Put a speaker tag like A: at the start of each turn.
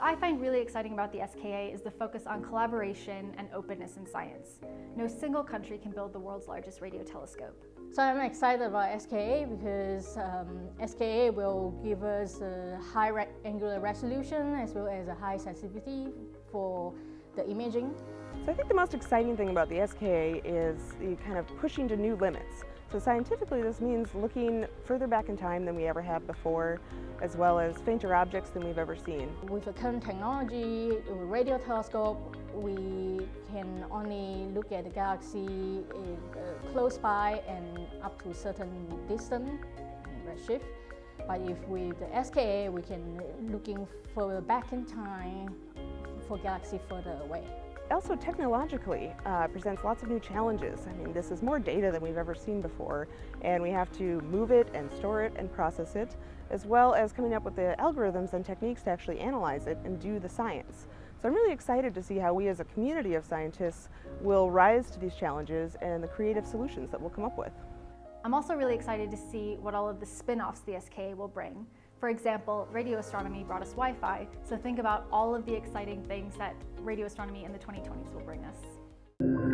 A: What I find really exciting about the SKA is the focus on collaboration and openness in science. No single country can build the world's largest radio telescope.
B: So I'm excited about SKA because um, SKA will give us a high re angular resolution as well as a high sensitivity for the imaging.
C: So I think the most exciting thing about the SKA is the kind of pushing to new limits. So scientifically this means looking further back in time than we ever have before, as well as fainter objects than we've ever seen.
B: With the current technology, radio telescope, we can only look at the galaxy uh, close by and up to a certain distance redshift. But if with the SKA, we can looking further back in time for galaxy further away
C: also technologically uh, presents lots of new challenges. I mean, this is more data than we've ever seen before, and we have to move it and store it and process it, as well as coming up with the algorithms and techniques to actually analyze it and do the science. So I'm really excited to see how we as a community of scientists will rise to these challenges and the creative solutions that we'll come up with.
A: I'm also really excited to see what all of the spin-offs the SKA will bring. For example, radio astronomy brought us Wi-Fi, so think about all of the exciting things that radio astronomy in the 2020s will bring us.